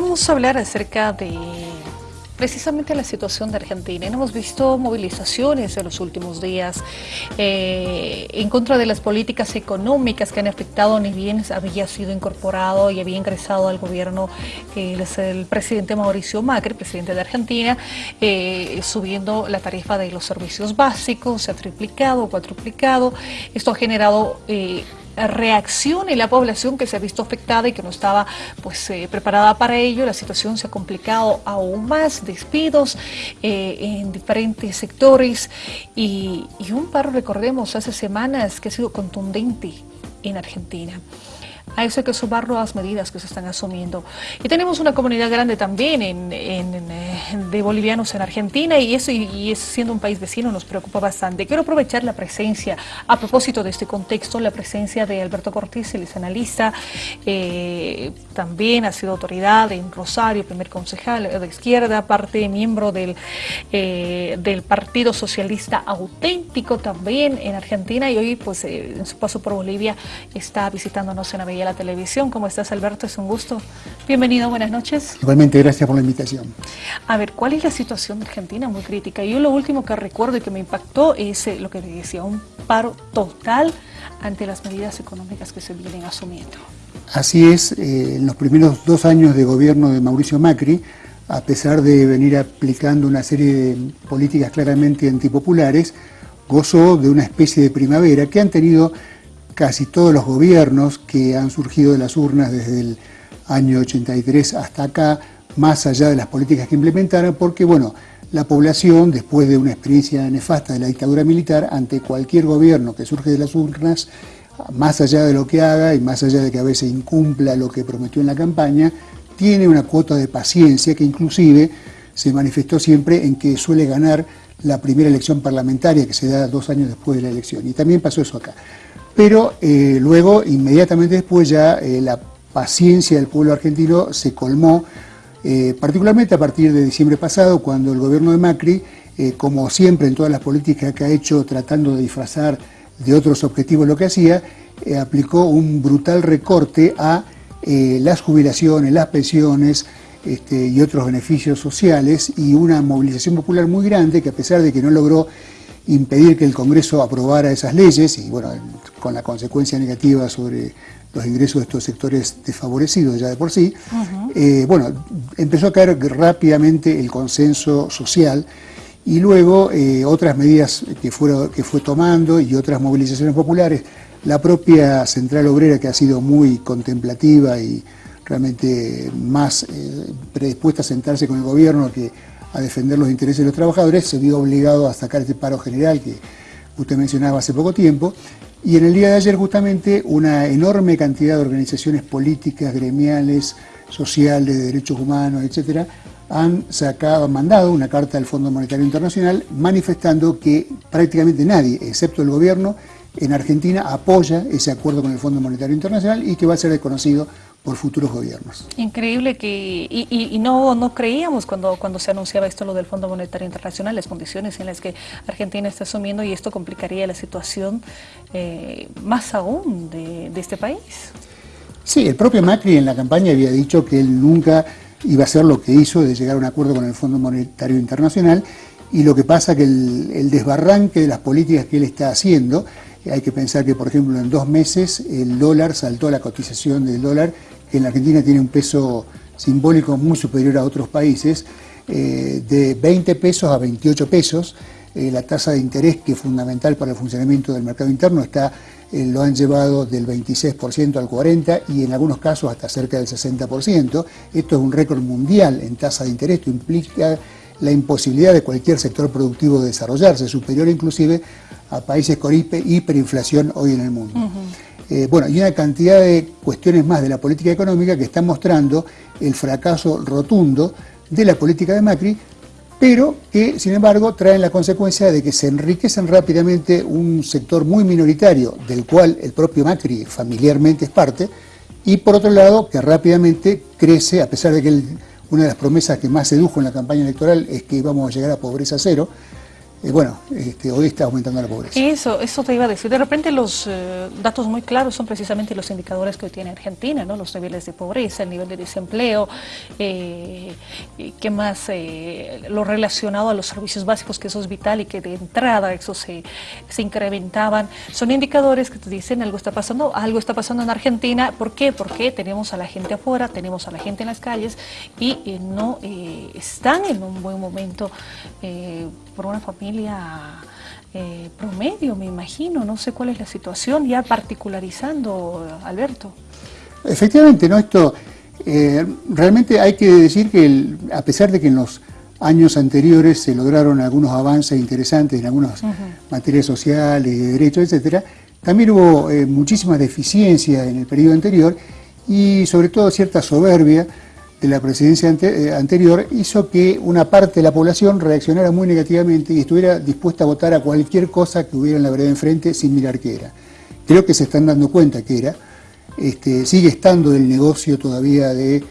Vamos a hablar acerca de precisamente la situación de Argentina. Hemos visto movilizaciones en los últimos días eh, en contra de las políticas económicas que han afectado, ni bien había sido incorporado y había ingresado al gobierno el presidente Mauricio Macri, presidente de Argentina, eh, subiendo la tarifa de los servicios básicos, se ha triplicado, cuatruplicado. Esto ha generado... Reacción en la población que se ha visto afectada y que no estaba pues eh, preparada para ello. La situación se ha complicado aún más, despidos eh, en diferentes sectores y, y un paro, recordemos, hace semanas que ha sido contundente en Argentina a eso hay que sumar nuevas medidas que se están asumiendo. Y tenemos una comunidad grande también en, eh, de bolivianos en Argentina y eso, y, es, siendo un país vecino, nos preocupa bastante. Quiero aprovechar la presencia, a propósito de este contexto, la presencia de Alberto Cortés, el analista, eh, también ha sido autoridad en Rosario, primer concejal de izquierda, parte miembro del, eh, del Partido Socialista Auténtico también en Argentina y hoy pues en su paso por Bolivia está visitándonos en Avellaneda la televisión. ¿Cómo estás, Alberto? Es un gusto. Bienvenido, buenas noches. Igualmente, gracias por la invitación. A ver, ¿cuál es la situación de Argentina? Muy crítica. Yo lo último que recuerdo y que me impactó es eh, lo que decía, un paro total ante las medidas económicas que se vienen asumiendo. Así es, eh, en los primeros dos años de gobierno de Mauricio Macri, a pesar de venir aplicando una serie de políticas claramente antipopulares, gozó de una especie de primavera que han tenido casi todos los gobiernos que han surgido de las urnas desde el año 83 hasta acá, más allá de las políticas que implementaron, porque bueno, la población, después de una experiencia nefasta de la dictadura militar, ante cualquier gobierno que surge de las urnas, más allá de lo que haga y más allá de que a veces incumpla lo que prometió en la campaña, tiene una cuota de paciencia que inclusive se manifestó siempre en que suele ganar la primera elección parlamentaria que se da dos años después de la elección. Y también pasó eso acá pero eh, luego, inmediatamente después, ya eh, la paciencia del pueblo argentino se colmó, eh, particularmente a partir de diciembre pasado, cuando el gobierno de Macri, como siempre en todas las políticas que ha hecho tratando de disfrazar de otros objetivos lo que hacía, aplicó un brutal recorte a las jubilaciones, las pensiones, este, y otros beneficios sociales y una movilización popular muy grande que a pesar de que no logró impedir que el Congreso aprobara esas leyes y bueno, con la consecuencia negativa sobre los ingresos de estos sectores desfavorecidos ya de por sí, eh, bueno, empezó a caer rápidamente el consenso social y luego eh, otras medidas que, fueron, que fue tomando y otras movilizaciones populares, la propia Central Obrera que ha sido muy contemplativa y realmente más eh, predispuesta a sentarse con el gobierno que a defender los intereses de los trabajadores, se vio obligado a sacar este paro general que usted mencionaba hace poco tiempo, y en el día de ayer justamente una enorme cantidad de organizaciones políticas, gremiales, sociales, de derechos humanos, etcétera, han sacado, han mandado una carta al Fondo Monetario Internacional manifestando que prácticamente nadie, excepto el gobierno, en Argentina apoya ese acuerdo con el Fondo Monetario Internacional y que va a ser reconocido por futuros gobiernos. Increíble que, y, no, no creíamos cuando, cuando se anunciaba esto lo del Fondo Monetario Internacional, las condiciones en las que Argentina está asumiendo y esto complicaría la situación eh, más aún de, este país. Sí, el propio Macri en la campaña había dicho que él nunca iba a hacer lo que hizo de llegar a un acuerdo con el Fondo Monetario Internacional y lo que pasa que el, el desbarranque de las políticas que él está haciendo hay que pensar que, por ejemplo, en dos meses el dólar saltó la cotización del dólar, que en la Argentina tiene un peso simbólico muy superior a otros países, eh, de 20 pesos a 28 pesos. Eh, la tasa de interés, que es fundamental para el funcionamiento del mercado interno, está, eh, lo han llevado del 26% al 40% y en algunos casos hasta cerca del 60%. Esto es un récord mundial en tasa de interés, esto implica la imposibilidad de cualquier sector productivo de desarrollarse, superior inclusive a países con hiperinflación hoy en el mundo. Eh, bueno, y una cantidad de cuestiones más de la política económica que están mostrando el fracaso rotundo de la política de Macri, pero que, sin embargo, traen la consecuencia de que se enriquecen rápidamente un sector muy minoritario, del cual el propio Macri familiarmente es parte, y por otro lado, que rápidamente crece, a pesar de que una de las promesas que más sedujo en la campaña electoral es que íbamos a llegar a pobreza cero, eh, bueno, este, hoy está aumentando la pobreza. Eso, eso te iba a decir. De repente los eh, datos muy claros son precisamente los indicadores que hoy tiene Argentina, ¿no? Los niveles de pobreza, el nivel de desempleo, eh, qué más, lo relacionado a los servicios básicos, que eso es vital y que de entrada eso se, se incrementaban. Son indicadores que te dicen algo está pasando, algo está pasando en Argentina. ¿Por qué? Porque tenemos a la gente afuera, tenemos a la gente en las calles y no están en un buen momento por una familia eh, promedio, me imagino. No sé cuál es la situación, ya particularizando, Alberto. Efectivamente, ¿no? Esto eh, realmente hay que decir que a pesar de que en los años anteriores se lograron algunos avances interesantes en algunas materias sociales, de derechos, etcétera, también hubo eh, muchísimas deficiencias en el periodo anterior y sobre todo cierta soberbia de la presidencia eh, anterior hizo que una parte de la población reaccionara muy negativamente y estuviera dispuesta a votar a cualquier cosa que hubiera en la vereda enfrente sin mirar qué era. Creo que se están dando cuenta que era. Este, sigue estando el negocio todavía de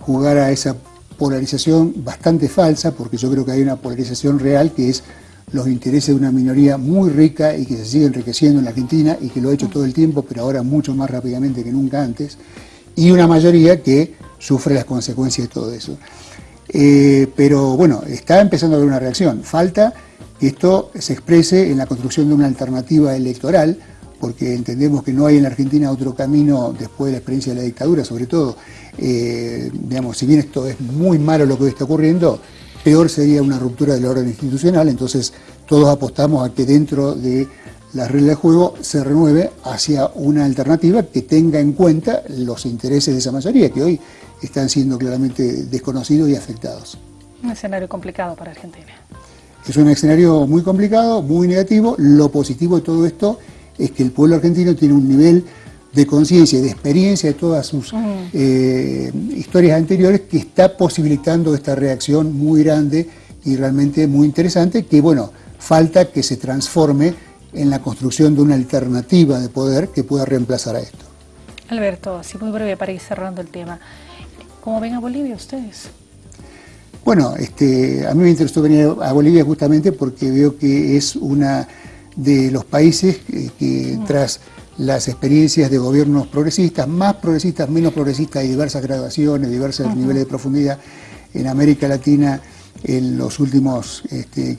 jugar a esa polarización bastante falsa, porque yo creo que hay una polarización real que es los intereses de una minoría muy rica y que se sigue enriqueciendo en la Argentina y que lo ha hecho todo el tiempo, pero ahora mucho más rápidamente que nunca antes, y una mayoría que sufre las consecuencias de todo eso. Eh, pero bueno, está empezando a haber una reacción. Falta que esto se exprese en la construcción de una alternativa electoral, porque entendemos que no hay en la Argentina otro camino después de la experiencia de la dictadura, sobre todo, eh, digamos, si bien esto es muy malo lo que está ocurriendo, peor sería una ruptura del orden institucional, entonces todos apostamos a que dentro de la regla de juego se renueve hacia una alternativa que tenga en cuenta los intereses de esa mayoría, que hoy están siendo claramente desconocidos y afectados. Un escenario complicado para Argentina. Es un escenario muy complicado, muy negativo. Lo positivo de todo esto es que el pueblo argentino tiene un nivel de conciencia y de experiencia de todas sus eh, historias anteriores que está posibilitando esta reacción muy grande y realmente muy interesante que, bueno, falta que se transforme en la construcción de una alternativa de poder que pueda reemplazar a esto. Alberto, así muy breve para ir cerrando el tema. ¿Cómo ven a Bolivia ustedes? Bueno, este, a mí me interesó venir a Bolivia justamente porque veo que es una de los países que, mm. tras las experiencias de gobiernos progresistas, más progresistas, menos progresistas, hay diversas graduaciones, diversos niveles de profundidad en América Latina en los últimos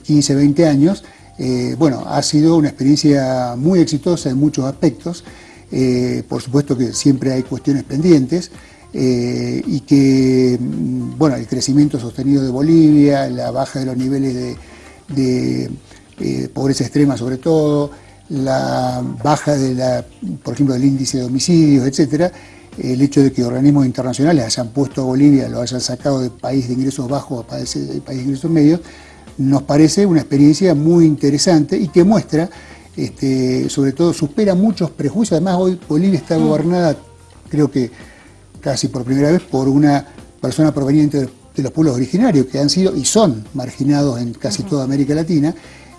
15, 20 este, años, eh, bueno, ha sido una experiencia muy exitosa en muchos aspectos, eh, por supuesto que siempre hay cuestiones pendientes, eh, y que, mm, bueno, el crecimiento sostenido de Bolivia, la baja de los niveles de, pobreza extrema sobre todo, la baja de la, por ejemplo, del índice de homicidios, etcétera, el hecho de que organismos internacionales hayan puesto a Bolivia, lo hayan sacado de país de ingresos bajos a país de ingresos medios, nos parece una experiencia muy interesante y que muestra, este, sobre todo, supera muchos prejuicios. Además, hoy Bolivia está mm. gobernada, creo que casi por primera vez por una persona proveniente de los pueblos originarios que han sido y son marginados en casi toda América Latina,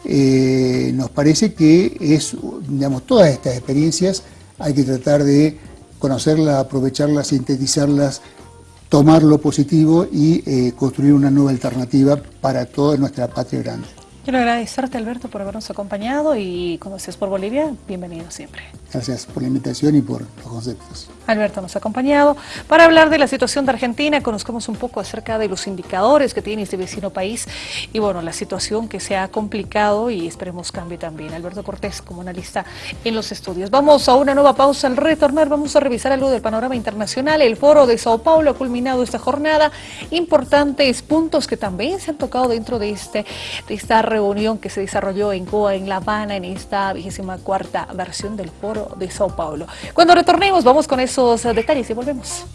eh, nos parece que es, digamos, todas estas experiencias hay que tratar de conocerlas, aprovecharlas, sintetizarlas, tomar lo positivo y eh, construir una nueva alternativa para toda nuestra patria grande. Quiero agradecerte, Alberto, por habernos acompañado y cuando estés por Bolivia, bienvenido siempre. Gracias por la invitación y por los conceptos. Alberto nos ha acompañado para hablar de la situación de Argentina, conozcamos un poco acerca de los indicadores que tiene este vecino país y bueno, la situación que se ha complicado y esperemos cambie también. Alberto Cortés como analista en los estudios. Vamos a una nueva pausa, al retornar vamos a revisar algo del panorama internacional. El foro de Sao Paulo ha culminado esta jornada, importantes puntos que también se han tocado dentro de, este, de esta reunión reunión que se desarrolló en Cuba, en La Habana, en esta vigésima cuarta versión del Foro de Sao Paulo. Cuando retornemos vamos con esos detalles y volvemos.